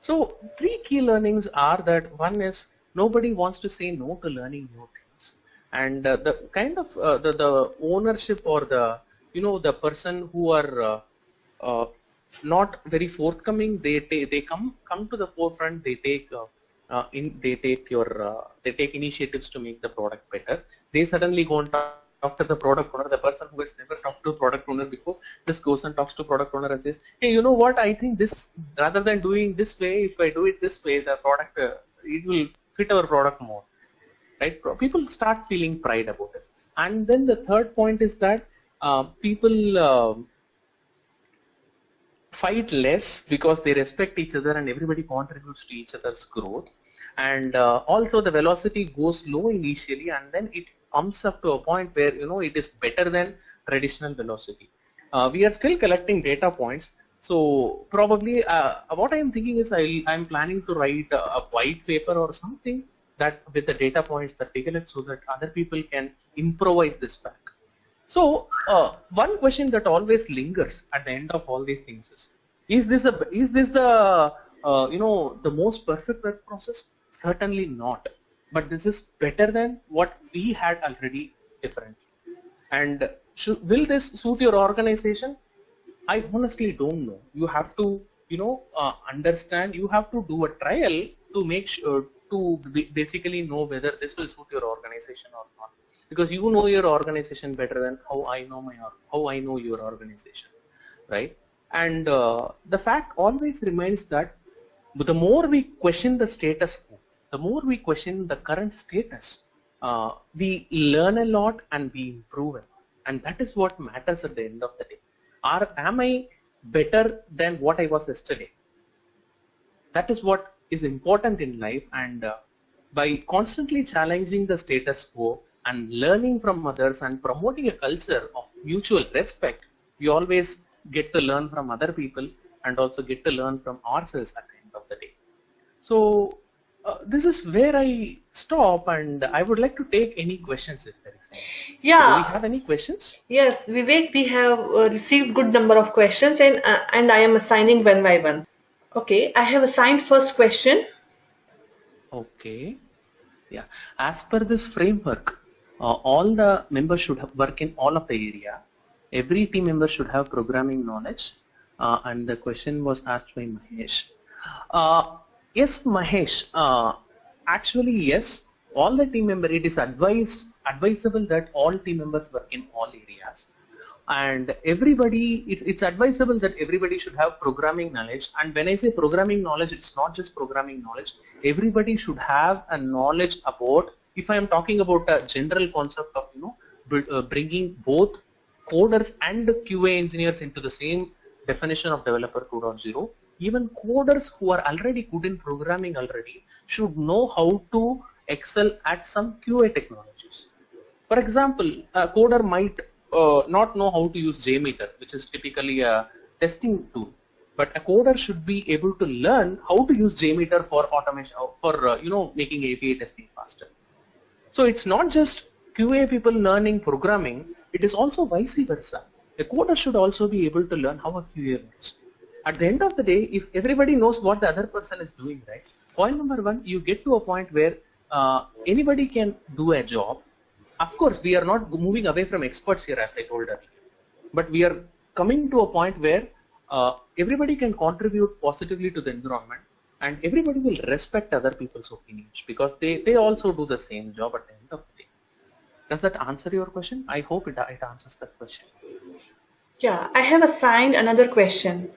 Speaker 2: So three key learnings are that one is nobody wants to say no to learning new things and uh, the kind of uh, the, the ownership or the you know the person who are uh, uh not very forthcoming they they come come to the forefront they take uh, uh, in they take your they take initiatives to make the product better. They suddenly go and talk to the product owner. The person who has never talked to product owner before just goes and talks to product owner and says hey you know what? I think this rather than doing this way if i do it this way the product it will fit our product more. Right? People start feeling pride about it. And then the third point is that uh, people uh, fight less because they respect each other and everybody contributes to each other's growth and uh, also the velocity goes low initially and then it comes up to a point where you know it is better than traditional velocity uh, we are still collecting data points so probably uh, what I am thinking is I am planning to write a, a, white paper or something that with the data points that we collect so that other people can improvise this back. So uh, one question that always lingers at the end of all these things is: Is this a is this the uh, you know the most perfect work process? Certainly not. But this is better than what we had already different. And will this suit your organization? I honestly don't know. You have to, you know, uh, understand. You have to do a trial to make sure to basically know whether this will suit your organization or not. Because you know your organization better than how I know my how I know your organization, right? And uh, the fact always remains that the more we question the status quo, the more we question the current status, uh, we learn a lot and we improve it. And that is what matters at the end of the day are am I better than what I was yesterday? That is what is important in life and uh, by constantly challenging the status quo and learning from others and promoting a culture of mutual respect, we always get to learn from other people and also get to learn from ourselves at the end of the day. So uh, this is where I stop and I would like to take any questions if there is any.
Speaker 1: Yeah.
Speaker 2: Do we have any questions?
Speaker 1: Yes, Vivek, we have uh, received good number of questions and uh, and I am assigning one by one. Okay, I have assigned first question.
Speaker 2: Okay. Yeah. As per this framework, uh, all the members should have work in all of the area. Every team member should have programming knowledge. Uh, and the question was asked by Mahesh. Yes, Mahesh. Uh, actually, yes. All the team member, it is advised advisable that all team members work in all areas and everybody it's, it's advisable that everybody should have programming knowledge and when i say programming knowledge it's not just programming knowledge everybody should have a knowledge about if i am talking about a general concept of you know uh, bringing both coders and qa engineers into the same definition of developer 2.0 even coders who are already good in programming already should know how to excel at some qa technologies for example a coder might uh, not know how to use JMeter, which is typically a testing tool. But a coder should be able to learn how to use JMeter for automation, uh, for uh, you know making API testing faster. So it's not just QA people learning programming; it is also vice versa. A coder should also be able to learn how a QA works. At the end of the day, if everybody knows what the other person is doing, right? Point number one, you get to a point where uh, anybody can do a job of course, we are not moving away from experts here, as I told earlier, but we are coming to a point where uh, everybody can contribute positively to the environment and everybody will respect other people's opinions because they, they also do the same job at the end of the day. Does that answer your question? I hope it, it answers that question.
Speaker 1: Yeah, I have assigned another question.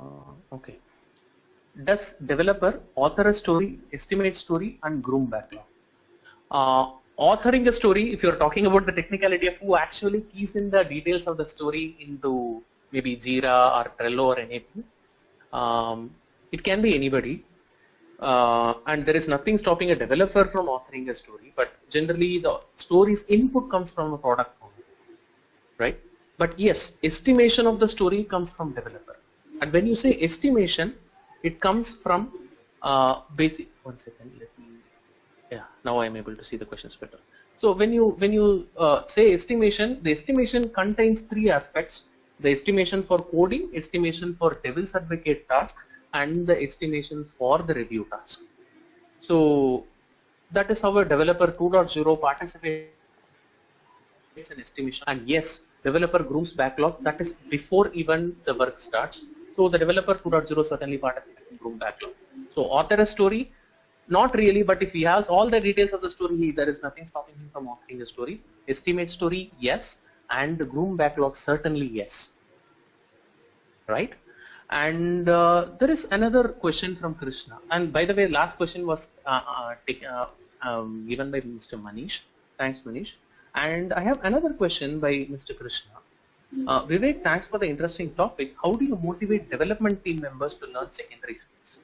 Speaker 2: Uh, okay. Does developer author a story, estimate story and groom backlog? Uh, authoring a story, if you're talking about the technicality of who actually keys in the details of the story into maybe Jira or Trello or anything, um, it can be anybody. Uh, and there is nothing stopping a developer from authoring a story, but generally the story's input comes from a product owner, right? But yes, estimation of the story comes from developer. And when you say estimation, it comes from uh, basic, one second, let me yeah now I am able to see the questions better. So when you when you uh, say estimation the estimation contains three aspects. The estimation for coding estimation for devil's advocate task and the estimation for the review task. So that is how a developer 2.0 participates in estimation. And yes developer grooms backlog. That is before even the work starts so the developer 2.0 certainly participates in groom backlog so author a story not really, but if he has all the details of the story, there is nothing stopping him from authoring the story. Estimate story, yes. And groom backlog, certainly yes. Right? And uh, there is another question from Krishna. And by the way, last question was uh, uh, uh um, given by Mr. Manish. Thanks, Manish. And I have another question by Mr. Krishna. Uh, Vivek, thanks for the interesting topic. How do you motivate development team members to learn secondary skills?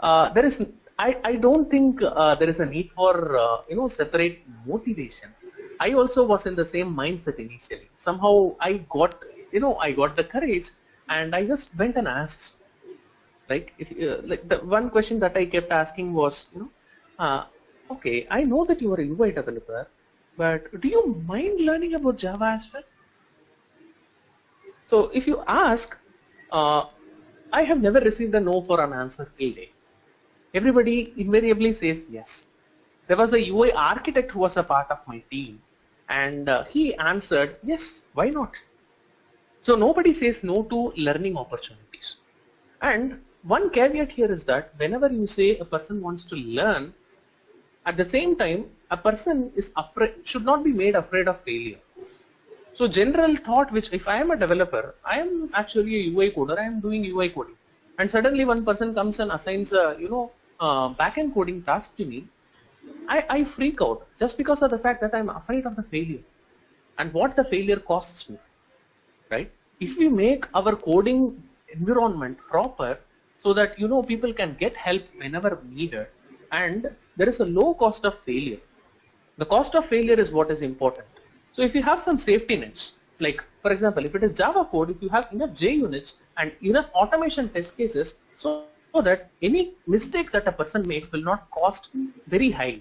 Speaker 2: Uh, there is I, I don't think uh, there is a need for uh, you know separate motivation. I also was in the same mindset initially. Somehow I got you know I got the courage and I just went and asked. Like if uh, like the one question that I kept asking was you know uh, okay I know that you are a UI developer but do you mind learning about Java as well? So if you ask, uh, I have never received a no for an answer till date everybody invariably says yes. There was a UI architect who was a part of my team and uh, he answered, yes, why not? So nobody says no to learning opportunities. And one caveat here is that whenever you say a person wants to learn, at the same time, a person is afraid, should not be made afraid of failure. So general thought which if I am a developer, I am actually a UI coder, I am doing UI coding. And suddenly one person comes and assigns a, you know, uh, backend coding task to me, I, I freak out just because of the fact that I'm afraid of the failure and what the failure costs me, right? If we make our coding environment proper so that, you know, people can get help whenever needed and there is a low cost of failure. The cost of failure is what is important. So if you have some safety nets, like for example, if it is Java code, if you have enough JUnits and enough automation test cases, so that any mistake that a person makes will not cost very high,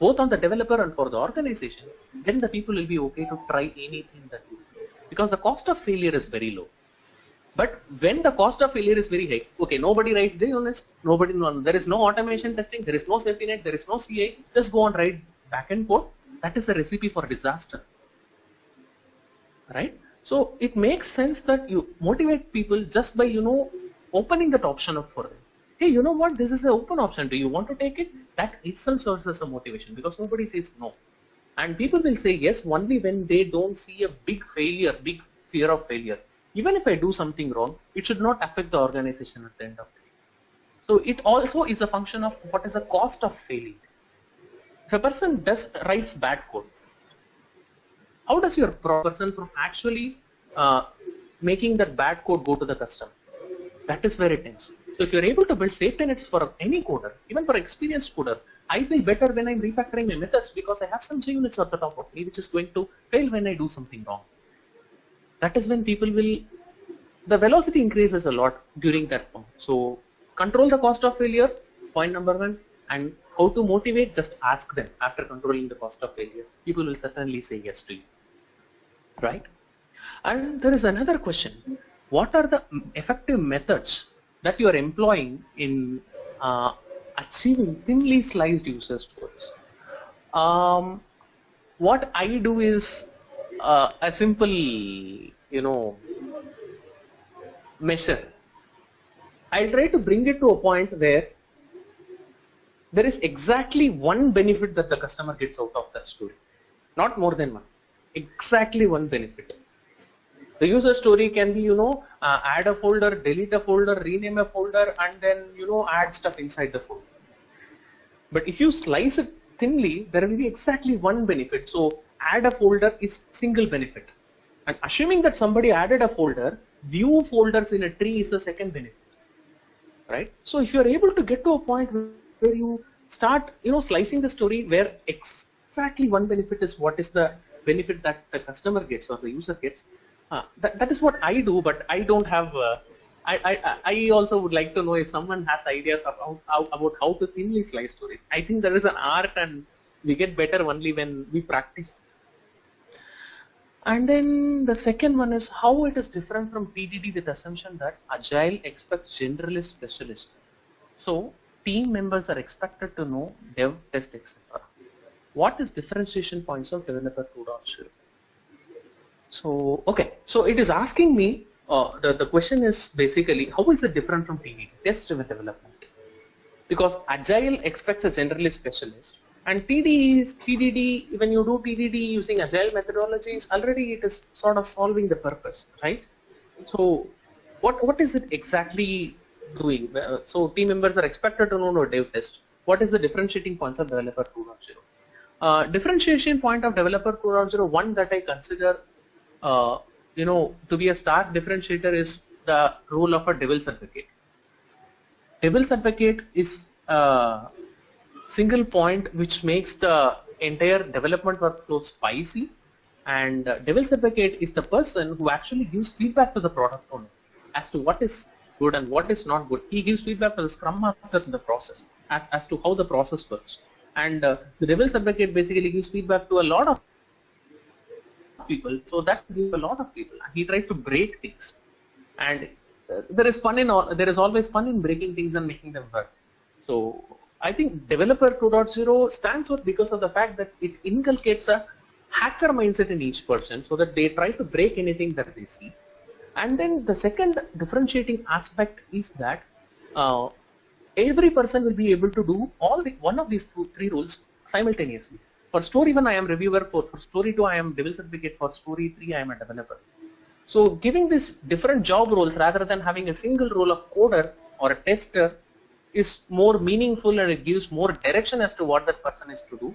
Speaker 2: both on the developer and for the organization, then the people will be okay to try anything that you. Because the cost of failure is very low. But when the cost of failure is very high, okay, nobody writes JUnits, nobody, there is no automation testing, there is no safety net, there is no CA, just go and write backend code. That is a recipe for disaster, right? So it makes sense that you motivate people just by, you know, opening that option up for them hey, you know what, this is an open option. Do you want to take it? That itself serves as a motivation because nobody says no. And people will say yes only when they don't see a big failure, big fear of failure. Even if I do something wrong, it should not affect the organization at the end of the day. So it also is a function of what is the cost of failing. If a person does writes bad code, how does your person from actually uh, making that bad code go to the customer? That is where it ends. So if you're able to build safety nets for any coder, even for experienced coder, I feel better when I'm refactoring my methods because I have some units at the top of me which is going to fail when I do something wrong. That is when people will, the velocity increases a lot during that point. So control the cost of failure, point number one, and how to motivate, just ask them after controlling the cost of failure. People will certainly say yes to you, right? And there is another question. What are the effective methods that you are employing in uh, achieving thinly sliced user stories. Um, what I do is uh, a simple, you know, measure. I'll try to bring it to a point where there is exactly one benefit that the customer gets out of that story, not more than one. Exactly one benefit. The user story can be, you know, uh, add a folder, delete a folder, rename a folder, and then, you know, add stuff inside the folder. But if you slice it thinly, there will be exactly one benefit. So add a folder is single benefit. And assuming that somebody added a folder, view folders in a tree is the second benefit. Right? So if you're able to get to a point where you start, you know, slicing the story where exactly one benefit is what is the benefit that the customer gets or the user gets, uh, that, that is what I do, but I don't have. Uh, I, I, I also would like to know if someone has ideas about how, about how to thinly slice stories. I think there is an art, and we get better only when we practice. And then the second one is how it is different from TDD with assumption that Agile expects generalist specialist. So team members are expected to know dev, test, etc. What is differentiation points of developer 2.0? So, okay, so it is asking me, uh, the, the question is basically, how is it different from TDD, test-driven development? Because Agile expects a generalist specialist and TD is, TDD, when you do TDD using Agile methodologies, already it is sort of solving the purpose, right? So, what, what is it exactly doing? So, team members are expected to know no dev test. What is the differentiating points of developer 2.0? Uh, differentiation point of developer 2.0, one that I consider uh, you know, to be a stark differentiator is the role of a devil's advocate. Devil's advocate is a single point which makes the entire development workflow spicy and uh, devil's advocate is the person who actually gives feedback to the product owner as to what is good and what is not good. He gives feedback to the scrum master in the process as, as to how the process works. And uh, the rebel advocate basically gives feedback to a lot of people. So that gives a lot of people. He tries to break things, and uh, there is fun in all. There is always fun in breaking things and making them work. So I think Developer 2.0 stands out because of the fact that it inculcates a hacker mindset in each person, so that they try to break anything that they see. And then the second differentiating aspect is that uh, every person will be able to do all the, one of these three roles simultaneously. For story 1, I am reviewer. For, for story 2, I am devil's advocate. For story 3, I am a developer. So giving this different job roles rather than having a single role of coder or a tester is more meaningful and it gives more direction as to what that person is to do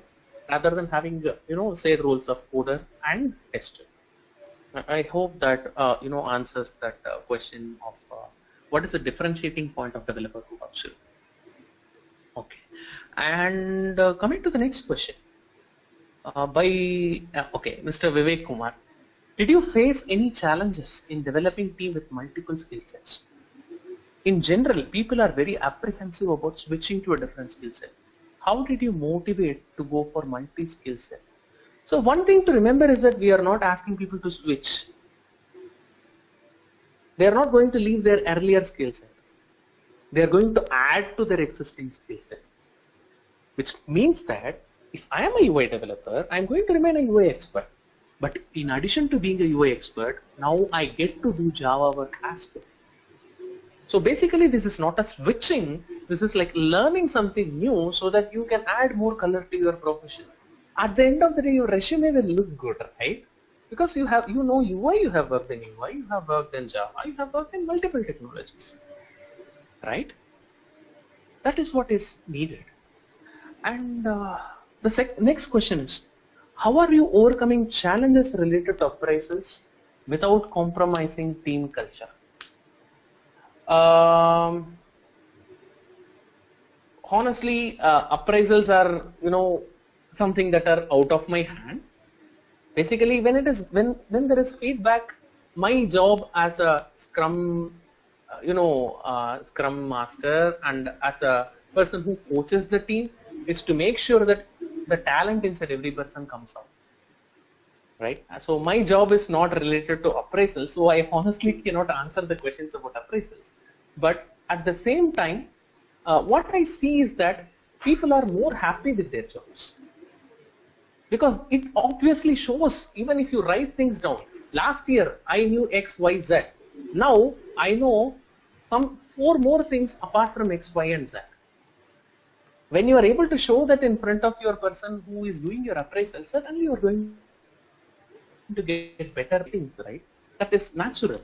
Speaker 2: rather than having, you know, say roles of coder and tester. I hope that, uh, you know, answers that uh, question of uh, what is the differentiating point of developer 2.0. Okay. And uh, coming to the next question uh, by uh, okay Mr. Vivek Kumar. Did you face any challenges in developing team with multiple skill sets? in general, people are very apprehensive about switching to a different skill set. How did you motivate to go for multi-skill set? So one thing to remember is that we are not asking people to switch. They are not going to leave their earlier skill set. They are going to add to their existing skill set. Which means that if I am a UI developer, I'm going to remain a UI expert. But in addition to being a UI expert, now I get to do Java work as well. So basically this is not a switching, this is like learning something new so that you can add more color to your profession. At the end of the day your resume will look good, right? Because you have, you know UI, you have worked in UI, you have worked in Java, you have worked in multiple technologies, right? That is what is needed. And uh, the next question is, how are you overcoming challenges related to appraisals without compromising team culture? Um, honestly, uh, appraisals are, you know, something that are out of my hand. Basically, when it is when when there is feedback, my job as a Scrum, uh, you know, uh, Scrum master and as a person who coaches the team is to make sure that the talent inside every person comes out. Right. So my job is not related to appraisal so i honestly cannot answer the questions about appraisals. But at the same time uh, what i see is that people are more happy with their jobs. Because it obviously shows even if you write things down last year i knew x y z. Now i know some four more things apart from x y and z when you are able to show that in front of your person who is doing your appraisal, certainly you are going to get better things, right? That is natural.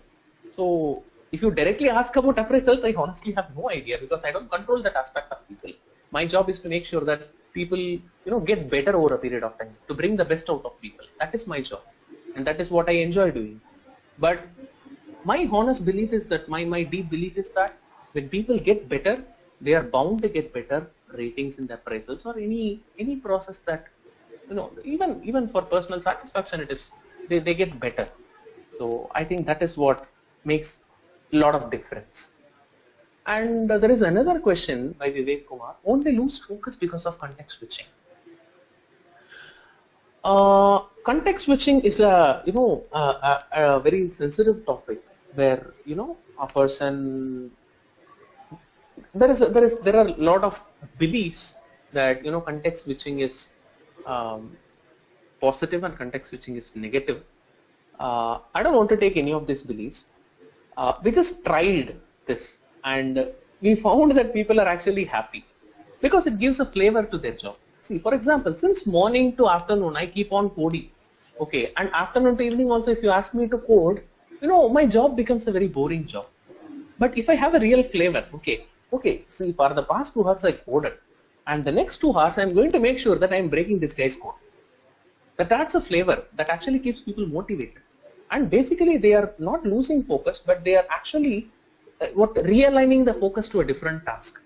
Speaker 2: So if you directly ask about appraisals, I honestly have no idea because I don't control that aspect of people. My job is to make sure that people, you know, get better over a period of time, to bring the best out of people. That is my job. And that is what I enjoy doing. But my honest belief is that, my, my deep belief is that when people get better, they are bound to get better ratings in the appraisals or any any process that you know even even for personal satisfaction it is they, they get better. So i think that is what makes a lot of difference. And uh, there is another question by vivek kumar. Won't they lose focus because of context switching. Uh, context switching is a you know a, a, a very sensitive topic where you know a person there is a, there is there are a lot of beliefs that you know context switching is um, positive and context switching is negative. Uh, I don't want to take any of these beliefs. Uh, we just tried this and we found that people are actually happy because it gives a flavor to their job. See, for example, since morning to afternoon, I keep on coding. Okay, and afternoon to evening also, if you ask me to code, you know, my job becomes a very boring job. But if I have a real flavor, okay, okay, see for the past two hours I coded and the next two hours I'm going to make sure that I'm breaking this guy's code. That adds a flavor that actually keeps people motivated. And basically they are not losing focus but they are actually uh, what realigning the focus to a different task.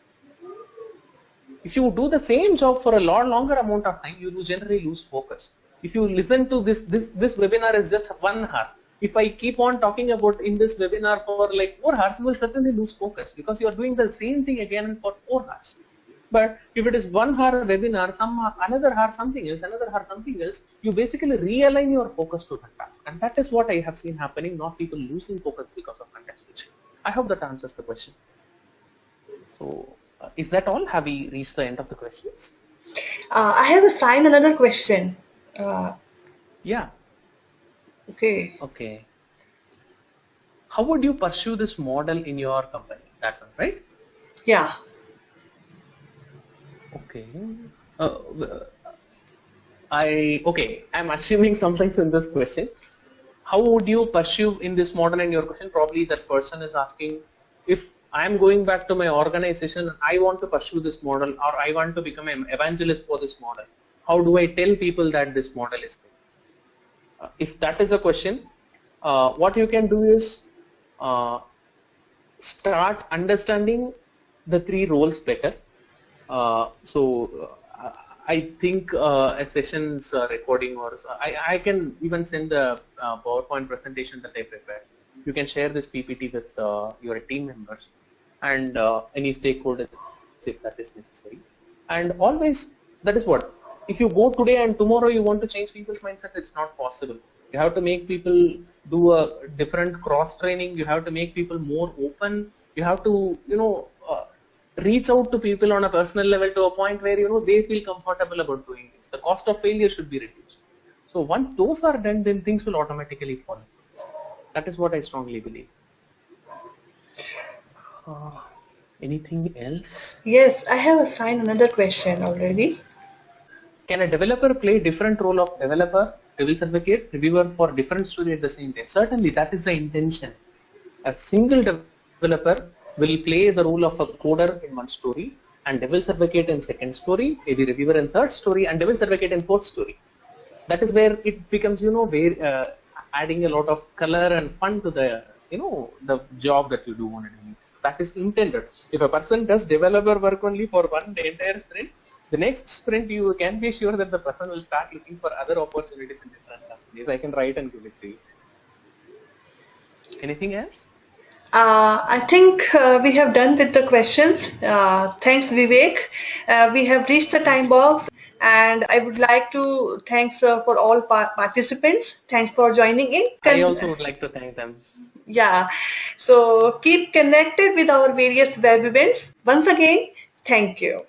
Speaker 2: If you do the same job for a lot longer amount of time, you will generally lose focus. If you listen to this, this, this webinar is just one hour, if I keep on talking about in this webinar for like four hours, you will certainly lose focus because you are doing the same thing again for four hours. But if it is one hour webinar, some another hour something else, another hour something else, you basically realign your focus to that task. And that is what I have seen happening, not people losing focus because of context switching. I hope that answers the question. So uh, is that all? Have we reached the end of the questions?
Speaker 1: Uh, I have assigned another question. Uh,
Speaker 2: yeah.
Speaker 1: Okay.
Speaker 2: Okay. How would you pursue this model in your company? That one, right?
Speaker 1: Yeah.
Speaker 2: Okay. Uh, I okay. I'm assuming something's in this question. How would you pursue in this model in your question? Probably that person is asking if I'm going back to my organization and I want to pursue this model or I want to become an evangelist for this model. How do I tell people that this model is there? If that is a question, uh, what you can do is uh, start understanding the three roles better. Uh, so uh, I think uh, a sessions uh, recording or I, I can even send the PowerPoint presentation that I prepared. You can share this PPT with your team members and any stakeholders if that is necessary. And always, that is what, if you go today and tomorrow you want to change people's mindset, it's not possible. You have to make people do a different cross training. You have to make people more open. You have to, you know, uh, reach out to people on a personal level to a point where, you know, they feel comfortable about doing this. The cost of failure should be reduced. So once those are done, then things will automatically fall. That is what I strongly believe. Uh, anything else?
Speaker 1: Yes, I have assigned another question already.
Speaker 2: Can a developer play different role of developer, devil's advocate, reviewer for different story at the same time? Certainly, that is the intention. A single developer will play the role of a coder in one story, and devil's advocate in second story, maybe reviewer in third story, and devil's advocate in fourth story. That is where it becomes, you know, where uh, adding a lot of color and fun to the you know the job that you do on a basis. That is intended. If a person does developer work only for one entire sprint, the next sprint you can be sure that the person will start looking for other opportunities in different companies. I can write and give it to you. Anything else?
Speaker 1: Uh, I think uh, we have done with the questions. Uh, thanks, Vivek. Uh, we have reached the time box and I would like to thanks uh, for all participants. Thanks for joining in.
Speaker 2: I also would like to thank them
Speaker 1: yeah so keep connected with our various web events once again thank you